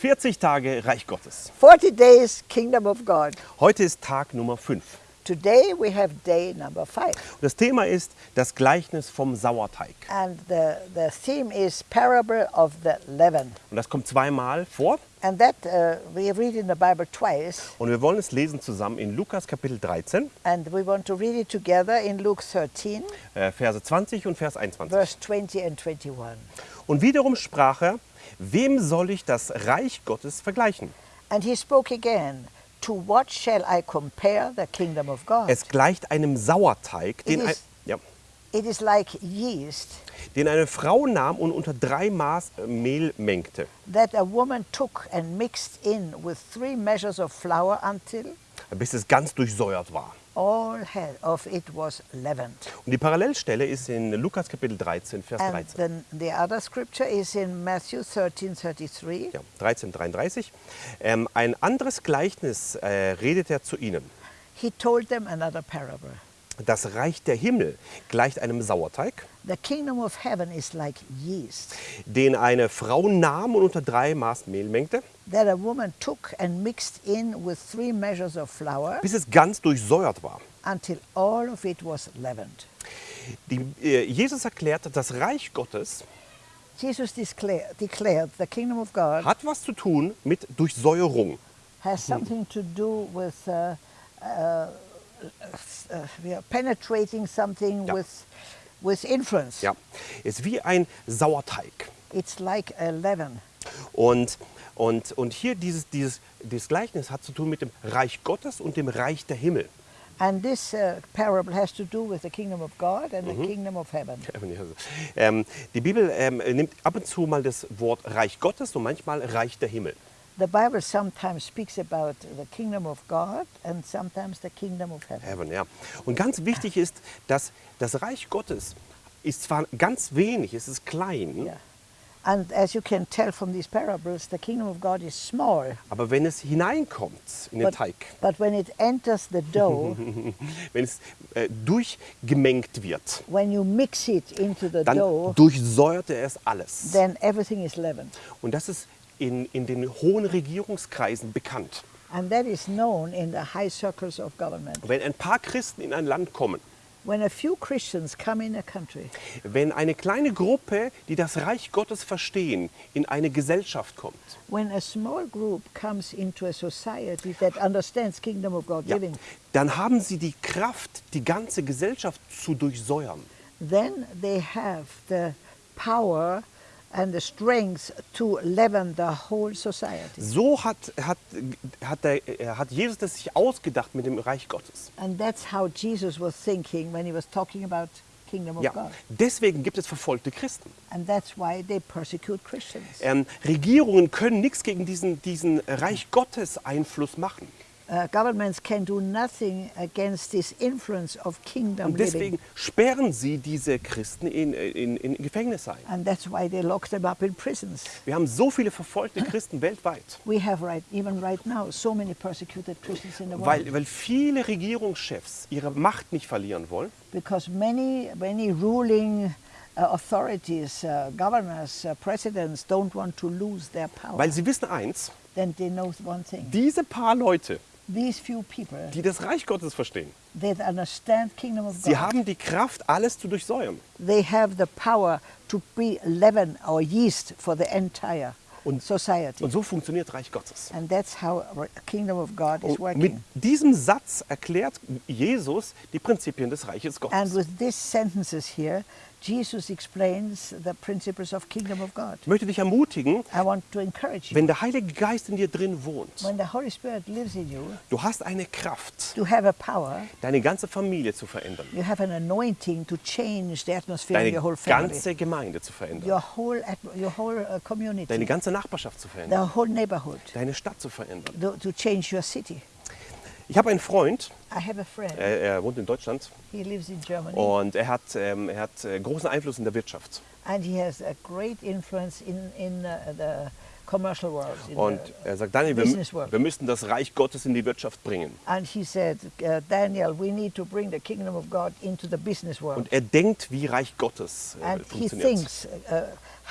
40 Tage Reich Gottes. 40 days Kingdom of God. Heute ist Tag Nummer 5. Today we have day number five. Das Thema ist das Gleichnis vom Sauerteig. And the, the theme is Parable of the Leaven. Und das kommt zweimal vor. And that uh, we read in the Bible twice. Und wir wollen es lesen zusammen in Lukas Kapitel 13, And we want to read it together in Luke 13, äh, Verse 20 und Vers 21. verse 20 and 21. Und wiederum sprach er, wem soll ich das Reich Gottes vergleichen? And he spoke again, To what shall I compare the kingdom of God? Es gleicht einem Sauerteig, den, is- ja, like yeast den eine Frau nahm und unter drei Maß Mehl mengte, that a woman took and mixed in with three measures of flour until bis es ganz durchsäuert war. All he- of it was leavened. Und die Parallelstelle ist in Lukas Kapitel 13, Vers And 13. then the other scripture is in Matthew 13, 33. Ja, 13, 33. Ähm, ein anderes Gleichnis äh, redet er zu ihnen. He told them another parable. Das Reich der Himmel gleicht einem Sauerteig, The kingdom of heaven is like yeast den eine Frau nahm und unter drei Maß Mehl mengte, that a woman took and mixed in with three measures of flour bis es ganz durchsäuert war. until all of it was leavened. Die, äh, Jesus erklärt, das Reich Gottes Jesus declare, declared the kingdom of God hat was zu tun mit Durchsäuerung. has something to do with uh, uh, uh, we are penetrating something Ja. with, with influence. Ja, ist wie ein Sauerteig. It's like a leaven. Und, und, und hier dieses, dieses, dieses Gleichnis hat zu tun mit dem Reich Gottes und dem Reich der Himmel. And this uh, parable has to do with the kingdom of God and Mhm. the kingdom of heaven. Ähm, die Bibel ähm, nimmt ab und zu mal das Wort Reich Gottes und manchmal Reich der Himmel. The Bible sometimes speaks about the kingdom of God and sometimes the kingdom of heaven. Heaven, ja. Und ganz wichtig ist, dass das Reich Gottes ist zwar ganz wenig, es ist klein, Yeah. And as you can tell from these parables, the kingdom of God is small. aber wenn es hineinkommt in den But, Teig, but when it enters the dough, wenn es äh, durchgemengt wird, when you mix it into the dann dough, durchsäuert er es alles. then everything is leavened. Und das ist in, in den hohen Regierungskreisen bekannt. And that is known in the high circles of government. Wenn ein paar Christen in ein Land kommen, When a few Christians come in a country, wenn eine kleine Gruppe, die das Reich Gottes verstehen, in eine Gesellschaft kommt, when a small group comes into a society that understands kingdom of God ja, living, dann haben sie die Kraft, die ganze Gesellschaft zu durchsäuern. then they have the power and the strength to leaven the whole society. So hat, hat, hat, der, äh, hat Jesus das sich ausgedacht mit dem Reich Gottes. And that's how Jesus was thinking when he was talking about kingdom of Ja, God. deswegen gibt es verfolgte Christen. And that's why they persecute Christians. Ähm, Regierungen können nichts gegen diesen, diesen Reich Gottes Einfluss machen. Uh, governments can do nothing against this influence of kingdom Und living. deswegen sperren sie diese Christen in, in, in Gefängnisse ein. And that's why they lock them up in prisons. Wir haben so viele verfolgte Christen weltweit, We have right, even right now, so many persecuted Christians in the world. weil, weil viele Regierungschefs ihre Macht nicht verlieren wollen. because many, many ruling uh, authorities, uh, governors, uh, presidents don't want to lose their power. Weil sie wissen eins, then they know one thing. diese paar Leute, die das Reich Gottes verstehen, sie haben die Kraft, alles zu durchsäuern. they have the power to be leaven or yeast for the entire Und- society. Und so funktioniert Reich Gottes. and that's how kingdom of God is Und mit working. diesem Satz erklärt Jesus die Prinzipien des Reiches And Gottes. with these sentences here, Jesus explains the principles of kingdom of God. Ich möchte dich ermutigen, I want to encourage you. wenn der Heilige Geist in dir drin wohnt, When the Holy Spirit lives in you, du hast eine Kraft, you have a power, deine ganze Familie zu verändern, you have an anointing to change the atmosphere in deine your whole family, ganze Gemeinde zu verändern, your whole, your whole uh, deine ganze Nachbarschaft zu verändern, the whole neighborhood, deine Stadt zu verändern. to, to. Ich habe einen Freund, I have a friend, er, er wohnt in Deutschland he lives in Germany, und er hat, ähm, er hat äh, großen Einfluss in der Wirtschaft. and he has a great influence in, in uh, the commercial world. in Und er sagt, Daniel, wir, wir müssen das Reich Gottes in die Wirtschaft bringen. and he said, uh, Daniel, we need to bring the kingdom of God into the business world. Und er denkt, wie Reich Gottes äh, and he funktioniert. thinks uh,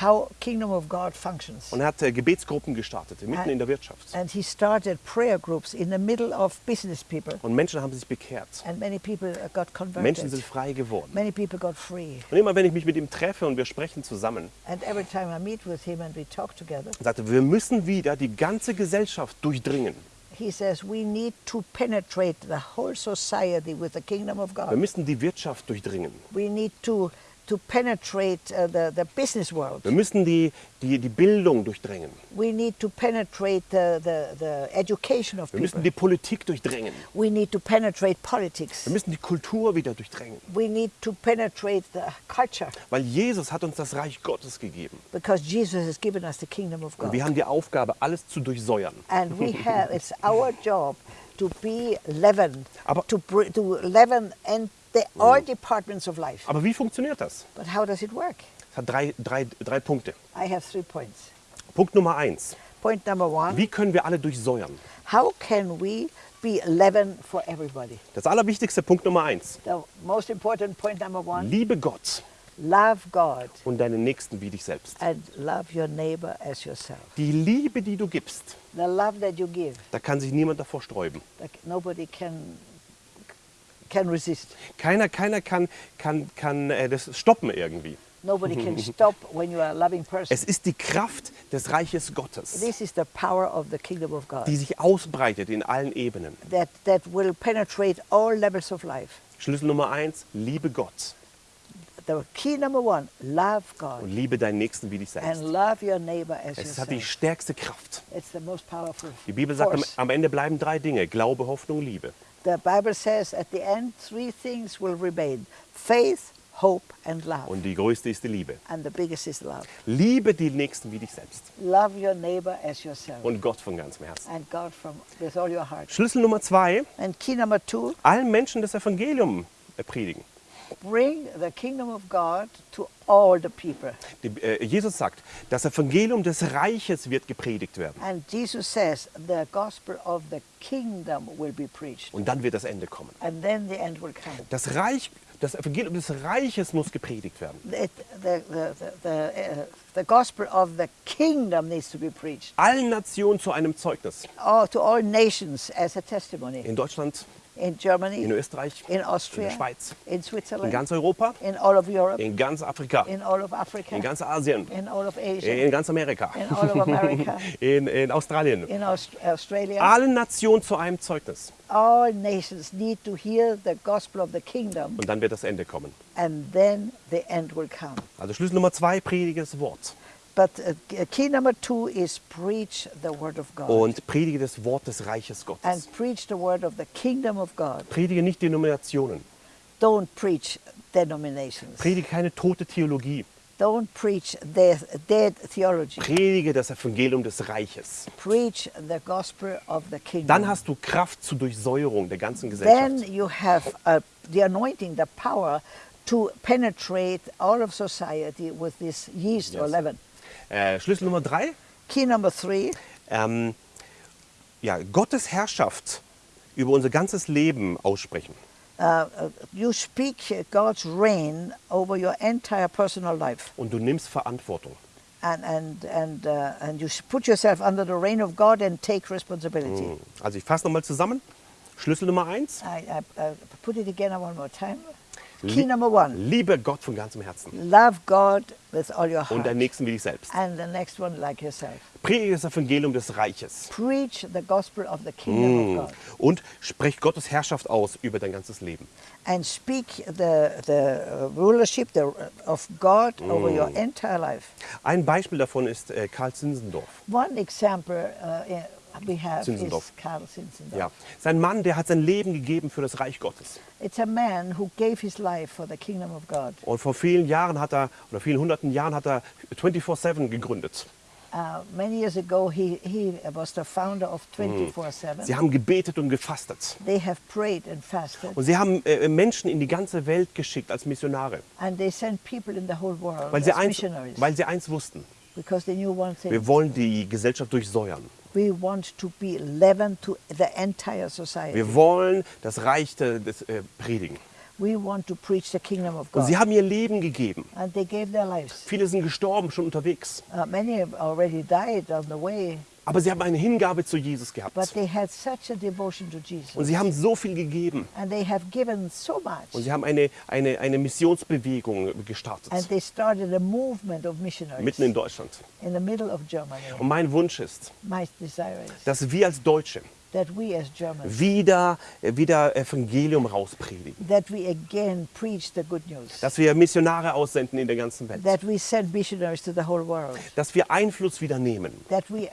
how kingdom of God functions. Und er hat äh, Gebetsgruppen gestartet, mitten And- in der Wirtschaft. And he started prayer groups in the middle of business people. Und Menschen haben sich bekehrt. And many people uh, got Menschen sind converted. frei geworden. Many people got free. Und immer wenn ich mich mit ihm treffe und wir sprechen zusammen, And every time I meet with him and we talk together, sagt er, wir müssen wieder die ganze Gesellschaft durchdringen. he says we need to penetrate the whole society with the kingdom of Wir God. müssen die Wirtschaft durchdringen. We need to, to penetrate uh, the, the business world. Wir müssen die, die, die Bildung durchdringen. We need to penetrate the, the, the education of Wir müssen people. die Politik durchdringen. We need to penetrate politics. Wir müssen die Kultur wieder durchdringen. We need to penetrate the culture Weil Jesus hat uns das Reich Gottes gegeben. because Jesus has given us the kingdom of Und God. wir haben die Aufgabe, alles zu durchsäuern. And we have, it's our job to be leaven, Aber- to, to leaven and the, all departments of life. Aber wie funktioniert das? But how does it work? Es hat drei, drei, drei Punkte. I have three points. Punkt Nummer eins. Point number one, Wie können wir alle durchsäuern? how can we be leaven for everybody? Das allerwichtigste Punkt Nummer eins. The most important point number one, Liebe Gott love God und deinen Nächsten wie dich selbst. and love your neighbor as yourself. Die Liebe, die du gibst, The love that you give, da kann sich niemand davor sträuben. that nobody can, can resist. Keiner, keiner kann, kann, kann äh, das stoppen irgendwie. Nobody can stop when you are a loving person. Es ist die Kraft des Reiches Gottes, This is the power of the kingdom of God die sich ausbreitet in allen Ebenen. that, that will penetrate all levels of life. Schlüssel Nummer eins, liebe Gott The key number one, love und God liebe deinen Nächsten wie dich and selbst. love your neighbor as Es hat die yourself. stärkste Kraft. It's the most powerful Die Bibel sagt, am, force. am Ende bleiben drei Dinge, Glaube, Hoffnung, Liebe. The Bible says at the end, three things will remain faith, hope, and love. Und die größte ist die Liebe. And the biggest is love. Liebe die Nächsten wie dich selbst Love your neighbor as yourself. und Gott von ganzem Herzen. And God from with all your heart. Schlüssel Nummer zwei, And key number two, allen Menschen das Evangelium predigen. Bring the kingdom of God to all the people. Die, äh, Jesus sagt, das Evangelium des Reiches wird gepredigt werden. And Jesus says the gospel of the kingdom will be preached. Und dann wird das Ende kommen. And then the end will come. Das Reich, das Evangelium des Reiches muss gepredigt werden. The, the, the, the, uh, the gospel of the kingdom needs to be preached Allen Nationen zu einem Zeugnis. all, to all nations as a testimony. In Deutschland, In Germany, in Österreich, in in Austria, der Schweiz, in in ganz Europa, in all of Europe, in ganz Afrika, in all of Africa, in ganz Asien, in all of Asia, in ganz Amerika, in all of America, in, in Australien. in Aust Australia. Allen Nationen zu einem Zeugnis. All nations need to hear the gospel of the kingdom, Und dann wird das Ende kommen. and then the end will come. Also Schlüssel Nummer zwei, predige das Wort. But uh, key number two is preach the word of God. Und predige das Wort des Reiches Gottes. and preach the word of the kingdom of God. Predige nicht Denominationen. Don't preach denominations. Predige keine tote Theologie. Don't preach death, dead theology. Predige das Evangelium des Reiches. Preach the gospel of the kingdom. Dann hast du Kraft zur Durchsäuerung der ganzen then Gesellschaft. you have uh, the anointing, the power to penetrate all of society with this yeast or Yes. leaven. Äh, Schlüssel Nummer drei, Key number three, ähm, ja, Gottes Herrschaft über unser ganzes Leben aussprechen. uh, uh, you speak God's reign over your entire personal life. Und du nimmst Verantwortung. And, and, and, uh, and you put yourself under the reign of God and take responsibility. Also ich fasse nochmal zusammen. Schlüssel Nummer eins, I, I, I put it again one more time. Key number one, liebe Gott von ganzem Herzen love God with all your und heart. deinen Nächsten wie dich selbst. And the next one, like yourself. Predige das Evangelium des Reiches Preach the gospel of the kingdom of God. und sprech Gottes Herrschaft aus über dein ganzes Leben. And speak the, the rulership the, of God over your entire life. Ein Beispiel davon ist äh, Karl Zinzendorf. One example uh, Zinzendorf. Karl Zinzendorf. Ja. Sein Mann, der hat sein Leben gegeben für das Reich Gottes. It's a man who gave his life for the kingdom of God. Und vor vielen Jahren hat er, oder vielen hunderten Jahren hat er 24-7 gegründet. Uh, many years ago, he, he was the founder of 24-7. Sie haben gebetet und gefastet. They have prayed and fasted. Und sie haben äh, Menschen in die ganze Welt geschickt als Missionare. And they sent people in the whole world Weil sie, as eins, missionaries. weil sie eins wussten. because they knew one thing. Wir wollen die Gesellschaft durchsäuern. We want to be leaven to the entire society. Wir wollen das Reich de- des, äh, predigen. We want to preach the kingdom of Und God. sie haben ihr Leben gegeben. And they gave their lives. Viele sind gestorben, schon unterwegs. Uh, many have already died on the way, Aber sie haben eine Hingabe zu Jesus gehabt. but they had such a devotion to Und Jesus. sie haben so viel gegeben. And they have given so Und sie haben eine, eine, eine Missionsbewegung gestartet. And they started a movement of missionaries Mitten in Deutschland. in the middle of Germany. Und mein Wunsch ist, My desire is dass wir als Deutsche wieder, wieder Evangelium rauspredigen. Dass wir Missionare aussenden in der ganzen Welt. Dass wir Einfluss wieder nehmen. Dass wir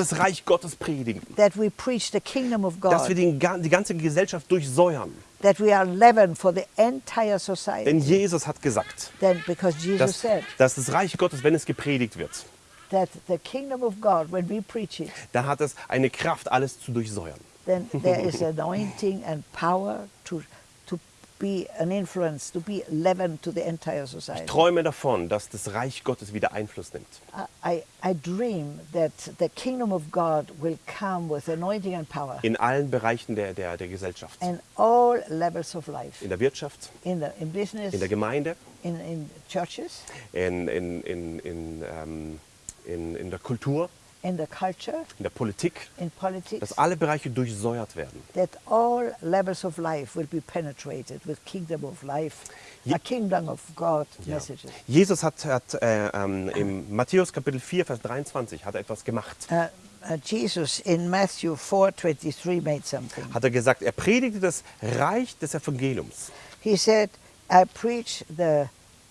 das Reich Gottes predigen. Dass wir die ganze Gesellschaft durchsäuern. That we are leaven for the entire society. Denn Jesus hat gesagt, because Jesus dass, said dass das Reich Gottes, wenn es gepredigt wird, that the kingdom of God, when we preach it, dann hat es eine Kraft, alles zu durchsäuern. then there is anointing and power to, to be an influence, to be leaven to the entire society. Träume davon, dass das Reich Gottes wieder Einfluss nimmt. I, I dream that the kingdom of God will come with anointing and power In allen Bereichen der, der, der Gesellschaft. in all levels of life, In der Wirtschaft, in, the, in business, in der Gemeinde, in, in churches, in, in, in, in, ähm, in, in der Kultur, in the culture, in der Politik, in politics, dass alle Bereiche durchsäuert werden. that all levels of life will be penetrated with kingdom of life, Ye- a kingdom of God Ja. messages. Jesus hat, hat äh, ähm, im Matthäus Kapitel 4, Vers 23 hat er etwas gemacht. Uh, uh, Jesus in Matthew 4:23 made something. Hat er gesagt, er predigte das Reich des Evangeliums. He said, "I preach the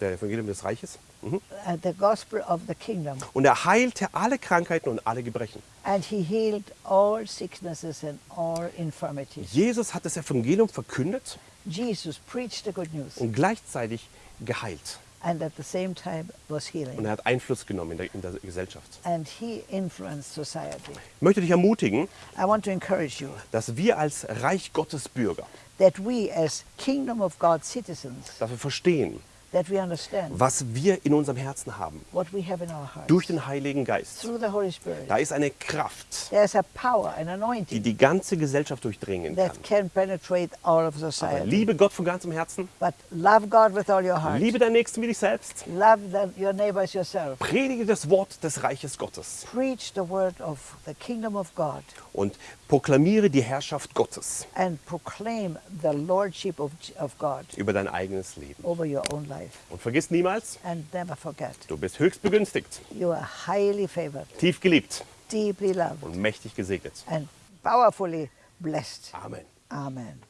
Der Evangelium des Reiches. Mhm. the gospel of the kingdom, Und er heilte alle Krankheiten und alle Gebrechen. and he healed all sicknesses and all infirmities." Jesus hat das Evangelium verkündet Jesus preached the good news, und gleichzeitig geheilt. and at the same time was Und healing, er hat Einfluss genommen in der, in der Gesellschaft. and he influenced society. Ich möchte dich ermutigen, I want to encourage you dass wir als Reich Gottes Bürger, that we, as kingdom of God citizens, dass wir verstehen, was wir in unserem Herzen haben, durch den Heiligen Geist. Da ist eine Kraft, die die ganze Gesellschaft durchdringen that kann. Aber society. liebe Gott von ganzem Herzen, But love God with all your heart. liebe deinen Nächsten wie dich selbst, predige das Wort des Reiches Gottes Preach the word of the kingdom of God und proklamiere die Herrschaft Gottes and proclaim the lordship of, of God über dein eigenes Leben. Life. Und vergiss niemals, And never forget, du bist höchst begünstigt, you are highly favored, tief geliebt deeply loved, und mächtig gesegnet. and powerfully blessed. Amen. Amen.